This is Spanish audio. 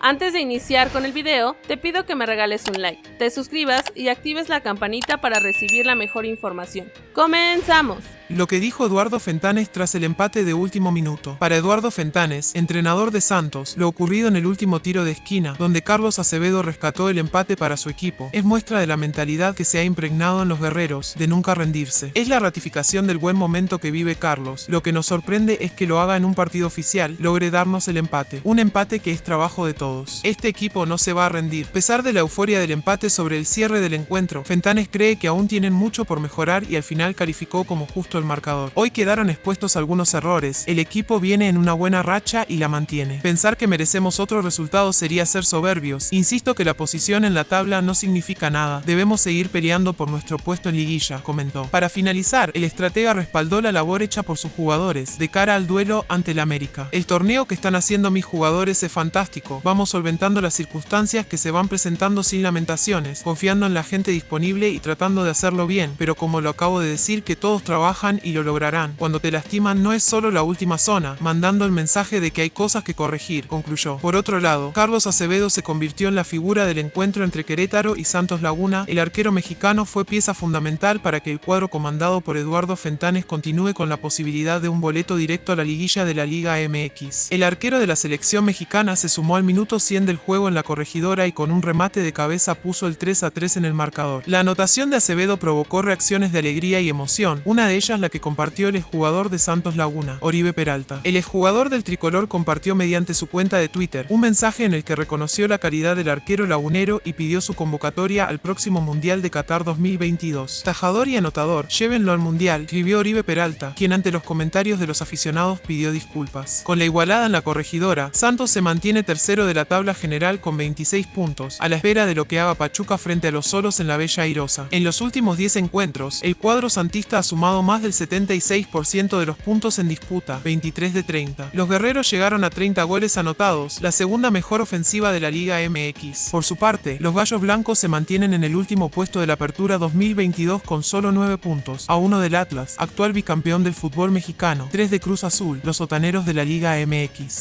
Antes de iniciar con el video, te pido que me regales un like, te suscribas y actives la campanita para recibir la mejor información. ¡Comenzamos! Lo que dijo Eduardo Fentanes tras el empate de último minuto. Para Eduardo Fentanes, entrenador de Santos, lo ocurrido en el último tiro de esquina, donde Carlos Acevedo rescató el empate para su equipo, es muestra de la mentalidad que se ha impregnado en los guerreros, de nunca rendirse. Es la ratificación del buen momento que vive Carlos. Lo que nos sorprende es que lo haga en un partido oficial, logre darnos el empate. Un empate que es trabajo de todos. Este equipo no se va a rendir. A pesar de la euforia del empate sobre el cierre del encuentro, Fentanes cree que aún tienen mucho por mejorar y al final calificó como justo el marcador. Hoy quedaron expuestos algunos errores, el equipo viene en una buena racha y la mantiene. Pensar que merecemos otro resultado sería ser soberbios. Insisto que la posición en la tabla no significa nada, debemos seguir peleando por nuestro puesto en liguilla, comentó. Para finalizar, el estratega respaldó la labor hecha por sus jugadores, de cara al duelo ante el América. El torneo que están haciendo mis jugadores es fantástico, vamos solventando las circunstancias que se van presentando sin lamentaciones, confiando en la gente disponible y tratando de hacerlo bien, pero como lo acabo de decir que todos trabajan y lo lograrán. Cuando te lastiman no es solo la última zona, mandando el mensaje de que hay cosas que corregir, concluyó. Por otro lado, Carlos Acevedo se convirtió en la figura del encuentro entre Querétaro y Santos Laguna. El arquero mexicano fue pieza fundamental para que el cuadro comandado por Eduardo Fentanes continúe con la posibilidad de un boleto directo a la liguilla de la Liga MX. El arquero de la selección mexicana se sumó al minuto 100 del juego en la corregidora y con un remate de cabeza puso el 3 a 3 en el marcador. La anotación de Acevedo provocó reacciones de alegría y emoción, una de ellas la que compartió el exjugador de Santos Laguna, Oribe Peralta. El exjugador del tricolor compartió mediante su cuenta de Twitter un mensaje en el que reconoció la calidad del arquero lagunero y pidió su convocatoria al próximo Mundial de Qatar 2022. Tajador y anotador, llévenlo al Mundial, escribió Oribe Peralta, quien ante los comentarios de los aficionados pidió disculpas. Con la igualada en la corregidora, Santos se mantiene tercero de la tabla general con 26 puntos, a la espera de lo que haga Pachuca frente a los solos en la Bella Airosa. En los últimos 10 encuentros, el cuadro santista ha sumado más del 76% de los puntos en disputa, 23 de 30. Los guerreros llegaron a 30 goles anotados, la segunda mejor ofensiva de la Liga MX. Por su parte, los gallos blancos se mantienen en el último puesto de la apertura 2022 con solo 9 puntos, a uno del Atlas, actual bicampeón del fútbol mexicano, 3 de Cruz Azul, los sotaneros de la Liga MX.